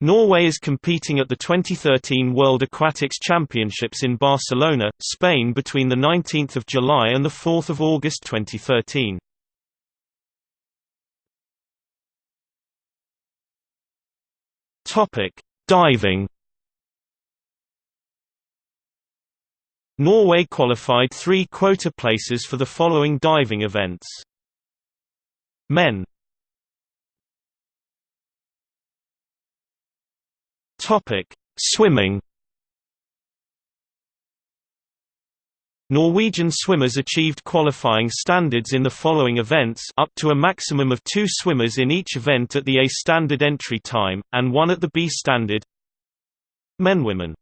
Norway is competing at the 2013 World Aquatics Championships in Barcelona, Spain between 19 July and 4 August 2013. Diving Norway qualified three quota places for the following diving events. Men Topic: Swimming. Norwegian swimmers achieved qualifying standards in the following events up to a maximum of two swimmers in each event at the A standard entry time, and one at the B standard Men Women